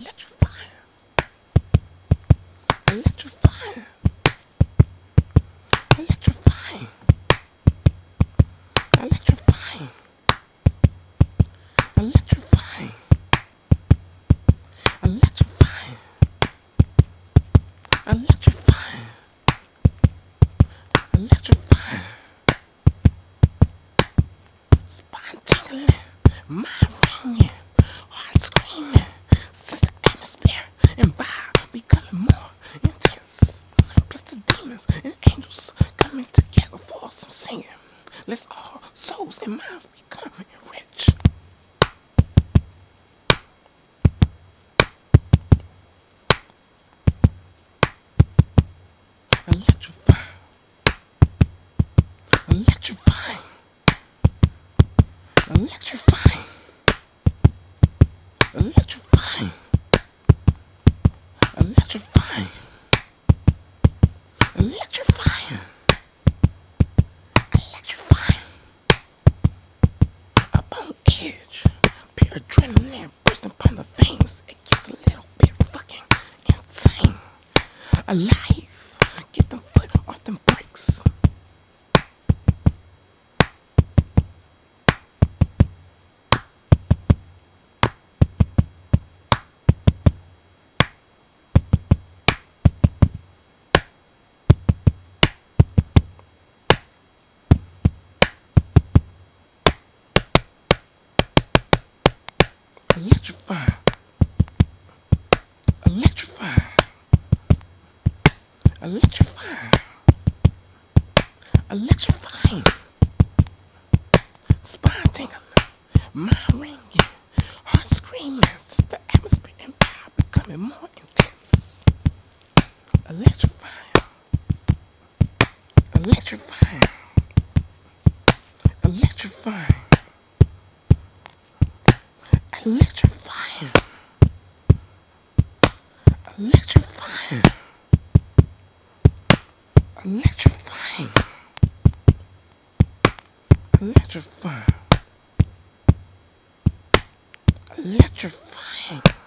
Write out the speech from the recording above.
Electrify. Electrify. Electrifying. Spine tingling. Mind ringing. Heart screaming. Since the atmosphere and vibe becoming more intense. Plus the demons and angels Electrifying. Electrifying. Electrifying. Electrifying. Electrifying. Electrifying. Up on edge. Pure adrenaline bursting upon the veins. It gets a little bit fucking insane. Alive. Electrifying. Spine. Mind ringing. Heart screaming. The atmosphere more intense. Electrifying. Electrifying. Electrifying. Electrifying. Electrifying. Electrifying. Electrifying. Electrifying.